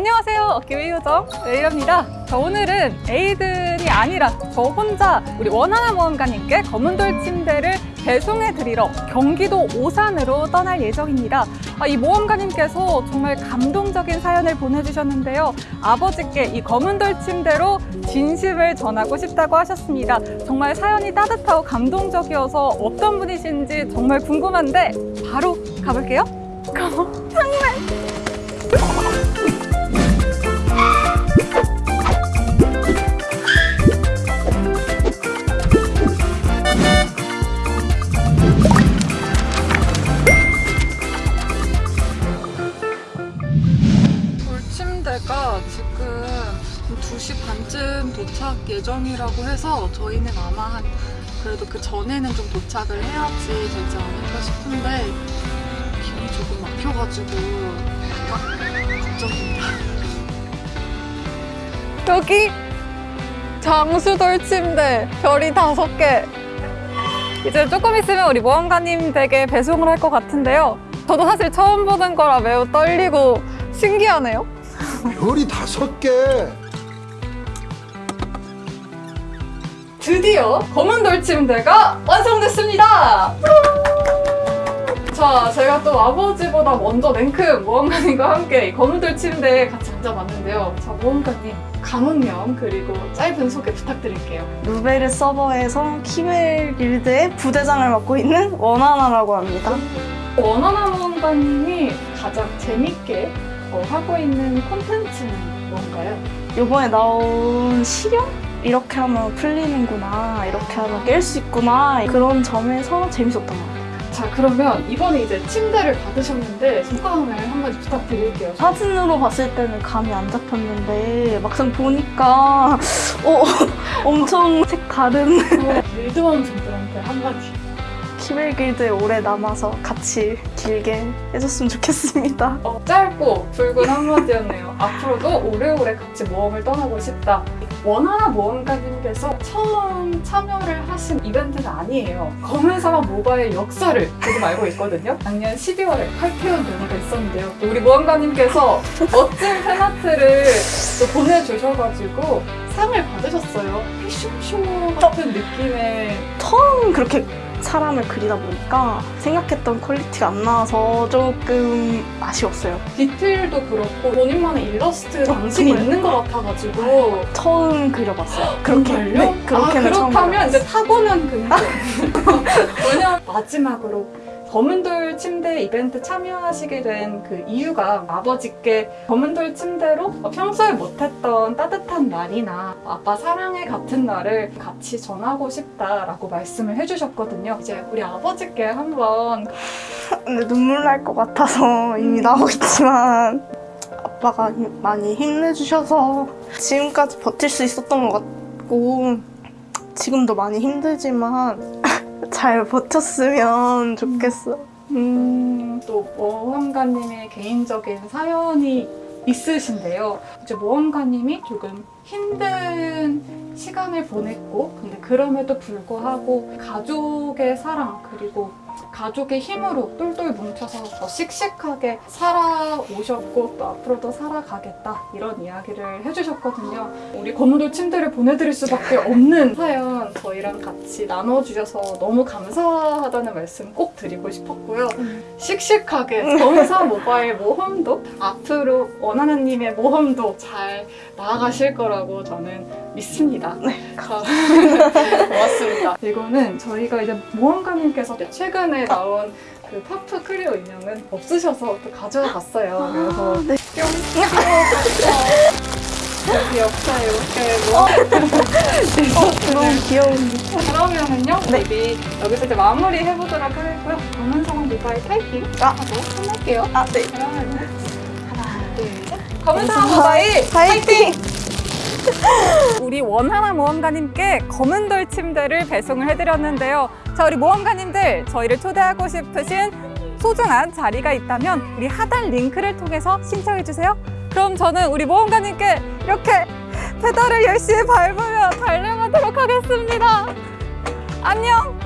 안녕하세요. 기회요정 레이입니다. 자, 오늘은 에이든이 아니라 저 혼자 우리 원하나 모험가님께 검은돌 침대를 배송해 드리러 경기도 오산으로 떠날 예정입니다. 아, 이 모험가님께서 정말 감동적인 사연을 보내주셨는데요. 아버지께 이 검은돌 침대로 진심을 전하고 싶다고 하셨습니다. 정말 사연이 따뜻하고 감동적이어서 어떤 분이신지 정말 궁금한데 바로 가볼게요. 돌침대 예정이라고 해서 저희는 아마 한 그래도 그 전에는 좀 도착을 해야지 되지 않을까 싶은데 길이 조금 막혀가지고 막 걱정입니다. 여기 장수돌 침대 별이 다섯 개 이제 조금 있으면 우리 모험가님 댁에 배송을 할 것 같은데요. 저도 사실 처음 보는 거라 매우 떨리고 신기하네요. 별이 다섯 개. 드디어 검은 돌 침대가 완성됐습니다. 자, 제가 또 아버지보다 먼저 냉큼 모험가님과 함께 이 검은 돌 침대에 같이 앉아봤는데요. 자, 모험가님 강원명 그리고 짧은 소개 부탁드릴게요. 루베르 서버에서 키벨 길드의 부대장을 맡고 있는 원하나라고 합니다. 원하나 모험가님이 가장 재밌게 어, 하고 있는 콘텐츠는 뭔가요? 이번에 나온 시력? 이렇게 하면 풀리는구나, 이렇게 하면 깰 수 있구나 그런 점에서 재밌었던 것 같아요. 자, 그러면 이번에 이제 침대를 받으셨는데 소감을 한마디 부탁드릴게요. 사진으로 봤을 때는 감이 안 잡혔는데 막상 보니까 어, 엄청 색 다른 밀드원 분들한테 한마디. 키벨 길드에 오래 남아서 같이 길게 해줬으면 좋겠습니다. 어, 짧고 붉은 한마디였네요. 앞으로도 오래오래 같이 모험을 떠나고 싶다. 원하나 모험가님께서 처음 참여를 하신 이벤트는 아니에요. 검은 사막 모바일 역사를 조금 알고 있거든요. 작년 12월에 8태원 연회가 있었는데요. 또 우리 모험가님께서 멋진 fan art를 또 보내주셔가지고 상을 받으셨어요. 패션쇼 같은 느낌의 처음 그렇게 사람을 그리다 보니까 생각했던 quality가 안 나와서 조금 아쉬웠어요. 디테일도 그렇고 본인만의 일러스트 방식이 정말. 있는 것 같아가지고 처음 그려봤어요. 그렇게 정말요? 네, 그렇게는 아, 그렇다면. 이제 타고난 근거. 왜냐면 마지막으로 검은돌 침대 이벤트 참여하시게 된 그 이유가 아버지께 검은돌 침대로 평소에 못했던 따뜻한 날이나 아빠 사랑해 같은 날을 같이 전하고 싶다라고 말씀을 해주셨거든요. 이제 우리 아버지께 한번 근데 눈물 날 것 같아서 이미 음. 나오고 있지만 아빠가 힘- 많이 힘내주셔서 지금까지 버틸 수 있었던 것 같고 지금도 많이 힘들지만 잘 버텼으면 좋겠어. 음, 또 모험가님의 개인적인 사연이 있으신데요. 이제 모험가님이 조금 힘든 시간을 보냈고, 근데 그럼에도 불구하고 가족의 사랑 그리고 가족의 힘으로 똘똘 뭉쳐서 더 씩씩하게 살아오셨고 또 앞으로도 살아가겠다 이런 이야기를 해주셨거든요. 우리 검은돌 침대를 보내드릴 수밖에 없는 사연 저희랑 같이 나눠주셔서 너무 감사하다는 말씀 꼭 드리고 싶었고요. 씩씩하게 검사 모바일 모험도 앞으로 원하나님의 모험도 잘 나아가실 거라고 저는 믿습니다. 자, 고맙습니다. 이거는 저희가 이제 모험가님께서 최근에 나온 그 파푸 크리오 인형은 없으셔서 또 가져와 봤어요. 그래서 네. 여기 옆에 이렇게 뭐 너무 귀여운데. 그러면은요, 네. 우리 여기서 이제 마무리 해보도록 하겠고요. 검은성 모바일 타이핑 아. 하고 끝낼게요. 아, 네. 그러면은 하나, 둘, 셋. 검은성 모바일 파이팅! 우리 원하나 모험가님께 검은돌 침대를 배송을 해드렸는데요. 자, 우리 모험가님들 저희를 초대하고 싶으신 소중한 자리가 있다면 우리 하단 링크를 통해서 신청해주세요. 그럼 저는 우리 모험가님께 이렇게 페달을 열심히 밟으며 달려가도록 하겠습니다. 안녕!